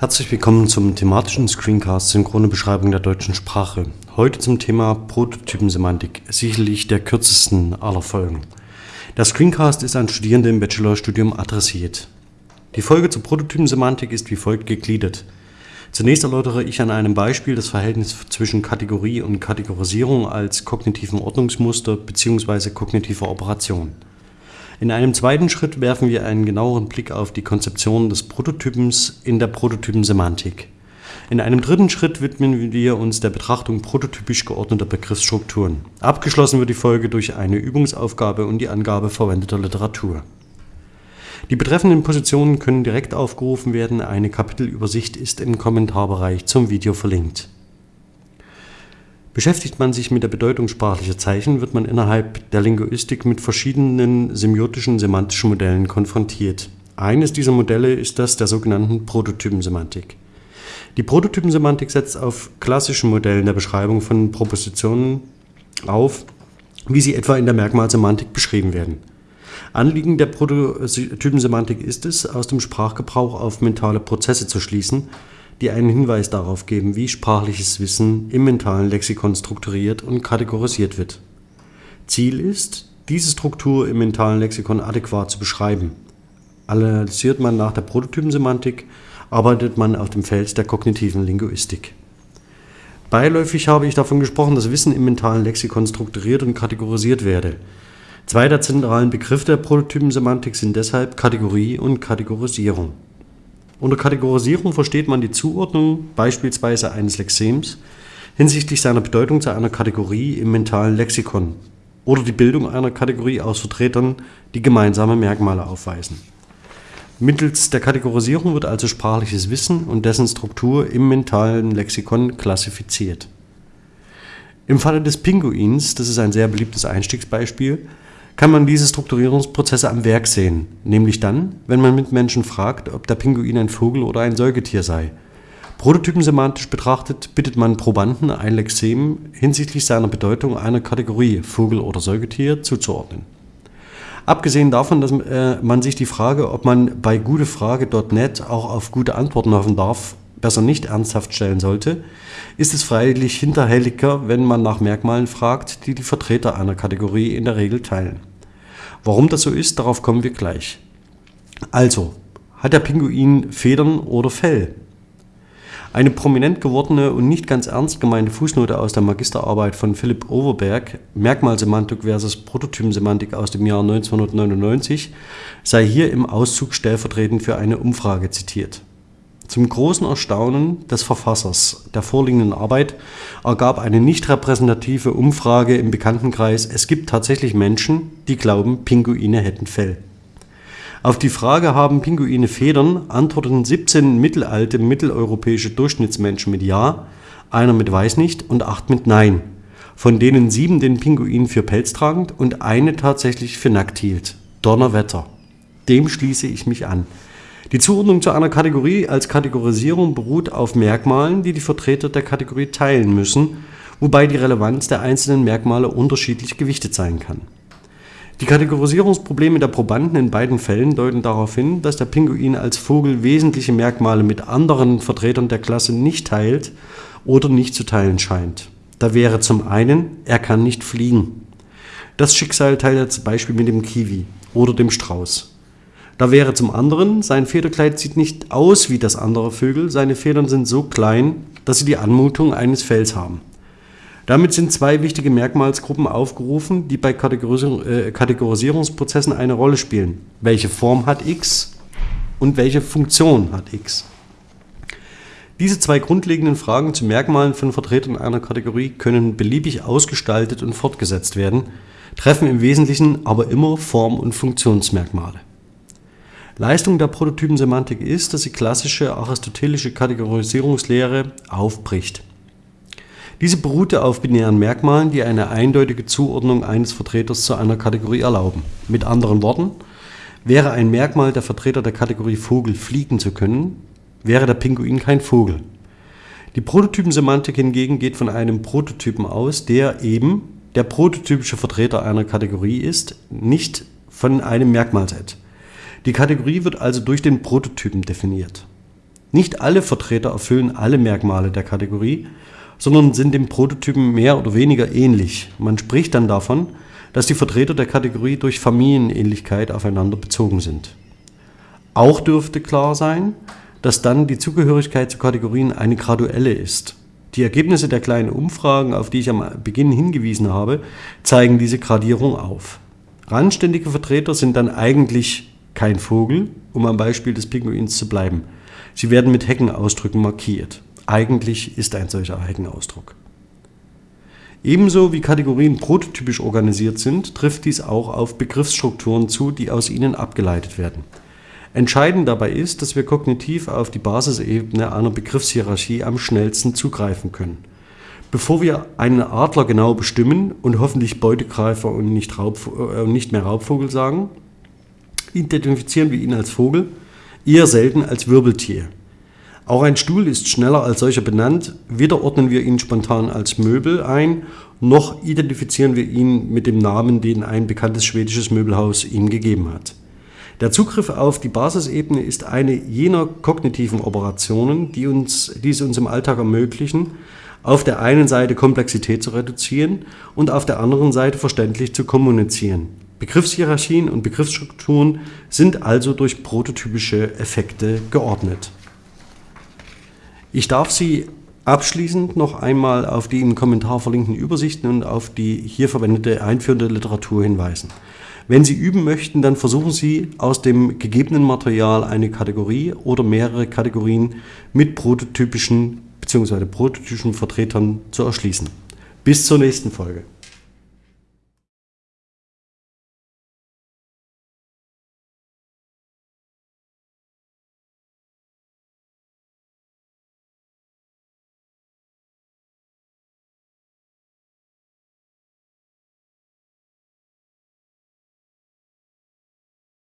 Herzlich willkommen zum thematischen Screencast Synchrone Beschreibung der deutschen Sprache. Heute zum Thema Prototypensemantik, sicherlich der kürzesten aller Folgen. Der Screencast ist an Studierende im Bachelorstudium adressiert. Die Folge zur Prototypensemantik ist wie folgt gegliedert. Zunächst erläutere ich an einem Beispiel das Verhältnis zwischen Kategorie und Kategorisierung als kognitiven Ordnungsmuster bzw. kognitiver Operation. In einem zweiten Schritt werfen wir einen genaueren Blick auf die Konzeption des Prototypens in der Prototypensemantik. In einem dritten Schritt widmen wir uns der Betrachtung prototypisch geordneter Begriffsstrukturen. Abgeschlossen wird die Folge durch eine Übungsaufgabe und die Angabe verwendeter Literatur. Die betreffenden Positionen können direkt aufgerufen werden, eine Kapitelübersicht ist im Kommentarbereich zum Video verlinkt. Beschäftigt man sich mit der Bedeutung sprachlicher Zeichen, wird man innerhalb der Linguistik mit verschiedenen semiotischen semantischen Modellen konfrontiert. Eines dieser Modelle ist das der sogenannten Prototypensemantik. Die Prototypensemantik setzt auf klassischen Modellen der Beschreibung von Propositionen auf, wie sie etwa in der Merkmalsemantik beschrieben werden. Anliegen der Prototypensemantik ist es, aus dem Sprachgebrauch auf mentale Prozesse zu schließen die einen Hinweis darauf geben, wie sprachliches Wissen im mentalen Lexikon strukturiert und kategorisiert wird. Ziel ist, diese Struktur im mentalen Lexikon adäquat zu beschreiben. Analysiert man nach der Prototypensemantik, arbeitet man auf dem Feld der kognitiven Linguistik. Beiläufig habe ich davon gesprochen, dass Wissen im mentalen Lexikon strukturiert und kategorisiert werde. Zwei der zentralen Begriffe der Prototypensemantik sind deshalb Kategorie und Kategorisierung. Unter Kategorisierung versteht man die Zuordnung beispielsweise eines Lexems hinsichtlich seiner Bedeutung zu einer Kategorie im mentalen Lexikon oder die Bildung einer Kategorie aus Vertretern, die gemeinsame Merkmale aufweisen. Mittels der Kategorisierung wird also sprachliches Wissen und dessen Struktur im mentalen Lexikon klassifiziert. Im Falle des Pinguins, das ist ein sehr beliebtes Einstiegsbeispiel, kann man diese Strukturierungsprozesse am Werk sehen, nämlich dann, wenn man mit Menschen fragt, ob der Pinguin ein Vogel oder ein Säugetier sei. Prototypensemantisch betrachtet bittet man Probanden, ein Lexem hinsichtlich seiner Bedeutung einer Kategorie Vogel oder Säugetier zuzuordnen. Abgesehen davon, dass äh, man sich die Frage, ob man bei gutefrage.net auch auf gute Antworten hoffen darf, besser nicht ernsthaft stellen sollte, ist es freilich hinterhältiger, wenn man nach Merkmalen fragt, die die Vertreter einer Kategorie in der Regel teilen. Warum das so ist, darauf kommen wir gleich. Also, hat der Pinguin Federn oder Fell? Eine prominent gewordene und nicht ganz ernst gemeinte Fußnote aus der Magisterarbeit von Philipp Overberg, Merkmalsemantik versus Prototypensemantik aus dem Jahr 1999, sei hier im Auszug stellvertretend für eine Umfrage zitiert. Zum großen Erstaunen des Verfassers der vorliegenden Arbeit ergab eine nicht repräsentative Umfrage im Bekanntenkreis, es gibt tatsächlich Menschen, die glauben, Pinguine hätten Fell. Auf die Frage, haben Pinguine Federn, antworteten 17 mittelalte mitteleuropäische Durchschnittsmenschen mit Ja, einer mit Weiß nicht und acht mit Nein, von denen sieben den Pinguin für pelztragend und eine tatsächlich für nackt hielt. Donnerwetter. Dem schließe ich mich an. Die Zuordnung zu einer Kategorie als Kategorisierung beruht auf Merkmalen, die die Vertreter der Kategorie teilen müssen, wobei die Relevanz der einzelnen Merkmale unterschiedlich gewichtet sein kann. Die Kategorisierungsprobleme der Probanden in beiden Fällen deuten darauf hin, dass der Pinguin als Vogel wesentliche Merkmale mit anderen Vertretern der Klasse nicht teilt oder nicht zu teilen scheint. Da wäre zum einen, er kann nicht fliegen. Das Schicksal teilt er zum Beispiel mit dem Kiwi oder dem Strauß. Da wäre zum anderen, sein Federkleid sieht nicht aus wie das anderer Vögel, seine Federn sind so klein, dass sie die Anmutung eines Fells haben. Damit sind zwei wichtige Merkmalsgruppen aufgerufen, die bei äh, Kategorisierungsprozessen eine Rolle spielen. Welche Form hat X und welche Funktion hat X? Diese zwei grundlegenden Fragen zu Merkmalen von Vertretern einer Kategorie können beliebig ausgestaltet und fortgesetzt werden, treffen im Wesentlichen aber immer Form- und Funktionsmerkmale. Leistung der Prototypensemantik ist, dass sie klassische aristotelische Kategorisierungslehre aufbricht. Diese beruhte auf binären Merkmalen, die eine eindeutige Zuordnung eines Vertreters zu einer Kategorie erlauben. Mit anderen Worten, wäre ein Merkmal der Vertreter der Kategorie Vogel fliegen zu können, wäre der Pinguin kein Vogel. Die Prototypensemantik hingegen geht von einem Prototypen aus, der eben der prototypische Vertreter einer Kategorie ist, nicht von einem Merkmalset. Die Kategorie wird also durch den Prototypen definiert. Nicht alle Vertreter erfüllen alle Merkmale der Kategorie, sondern sind dem Prototypen mehr oder weniger ähnlich. Man spricht dann davon, dass die Vertreter der Kategorie durch Familienähnlichkeit aufeinander bezogen sind. Auch dürfte klar sein, dass dann die Zugehörigkeit zu Kategorien eine graduelle ist. Die Ergebnisse der kleinen Umfragen, auf die ich am Beginn hingewiesen habe, zeigen diese Gradierung auf. Randständige Vertreter sind dann eigentlich kein Vogel, um am Beispiel des Pinguins zu bleiben. Sie werden mit Heckenausdrücken markiert. Eigentlich ist ein solcher Heckenausdruck. Ebenso wie Kategorien prototypisch organisiert sind, trifft dies auch auf Begriffsstrukturen zu, die aus ihnen abgeleitet werden. Entscheidend dabei ist, dass wir kognitiv auf die Basisebene einer Begriffshierarchie am schnellsten zugreifen können. Bevor wir einen Adler genau bestimmen und hoffentlich Beutegreifer und nicht, äh, nicht mehr Raubvogel sagen, identifizieren wir ihn als Vogel, eher selten als Wirbeltier. Auch ein Stuhl ist schneller als solcher benannt, weder ordnen wir ihn spontan als Möbel ein, noch identifizieren wir ihn mit dem Namen, den ein bekanntes schwedisches Möbelhaus ihm gegeben hat. Der Zugriff auf die Basisebene ist eine jener kognitiven Operationen, die, uns, die es uns im Alltag ermöglichen, auf der einen Seite Komplexität zu reduzieren und auf der anderen Seite verständlich zu kommunizieren. Begriffshierarchien und Begriffsstrukturen sind also durch prototypische Effekte geordnet. Ich darf Sie abschließend noch einmal auf die im Kommentar verlinkten Übersichten und auf die hier verwendete einführende Literatur hinweisen. Wenn Sie üben möchten, dann versuchen Sie aus dem gegebenen Material eine Kategorie oder mehrere Kategorien mit prototypischen bzw. prototypischen Vertretern zu erschließen. Bis zur nächsten Folge.